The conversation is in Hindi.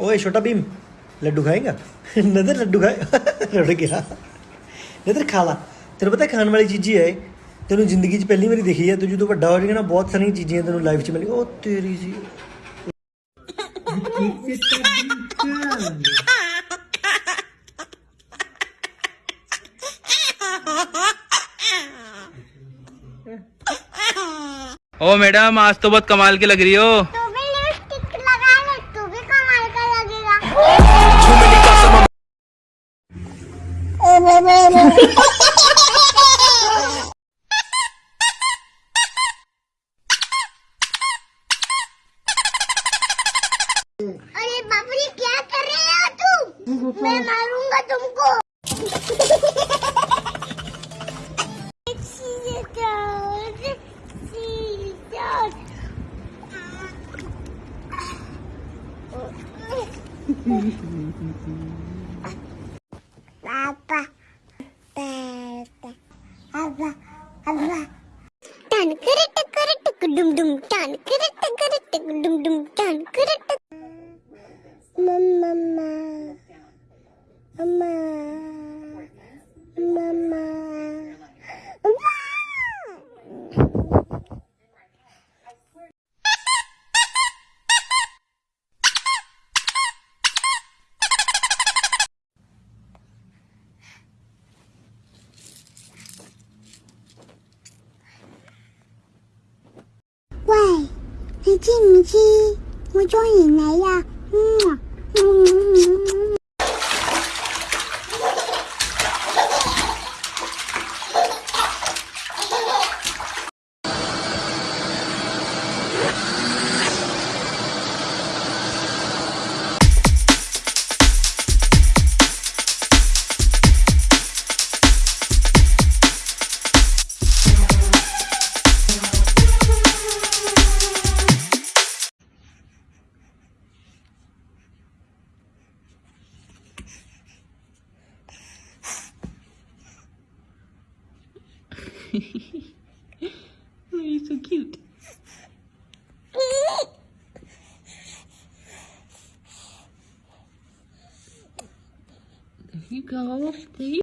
ओए छोटा भीम लड्डू खाएगा नदर लड्डू खाए रुड़ गया ਨਦਰ ਖਾ ਲਾ ਤੈਨੂੰ ਪਤਾ ਖਾਣ ਵਾਲੀ ਚੀਜ਼ ਹੀ ਹੈ ਇਹ। ਤੈਨੂੰ ਜ਼ਿੰਦਗੀ 'ਚ ਪਹਿਲੀ ਵਾਰੀ ਦੇਖੀ ਹੈ ਤੂੰ ਜਦੋਂ ਵੱਡਾ ਹੋ ਜਾਏਗਾ ਨਾ ਬਹੁਤ ਸਾਰੀਆਂ ਚੀਜ਼ਾਂ ਤੈਨੂੰ ਲਾਈਫ 'ਚ ਮਿਲਣੀ ਉਹ ਤੇਰੀ ਜੀ ओ मैडम आज तो बहुत कमाल की लग रही हो अरे रे क्या कर रहे हो तू मैं मारूँगा तुमको। Papa, டான் கிரட்டு கிரட்டு குடும் டும் டான் கிரட்டு கிரட்டு குடும் டும் டான் கிரட்டு மம்மா அம்மா 你知唔知我中意你啊？嗯 Oh, you're so cute. There you go. There you